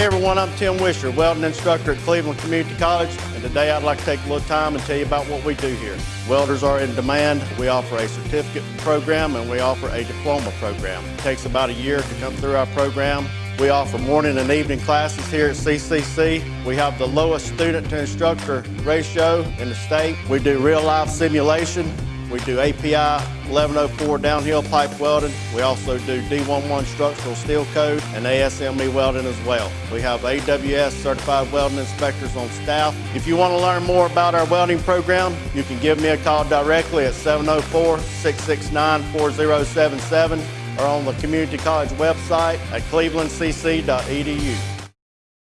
Hey everyone, I'm Tim Wisher, welding instructor at Cleveland Community College, and today I'd like to take a little time and tell you about what we do here. Welders are in demand. We offer a certificate program and we offer a diploma program. It takes about a year to come through our program. We offer morning and evening classes here at CCC. We have the lowest student to instructor ratio in the state. We do real life simulation. We do API 1104 downhill pipe welding. We also do D1.1 structural steel code and ASME welding as well. We have AWS certified welding inspectors on staff. If you want to learn more about our welding program, you can give me a call directly at 704-669-4077 or on the community college website at clevelandcc.edu.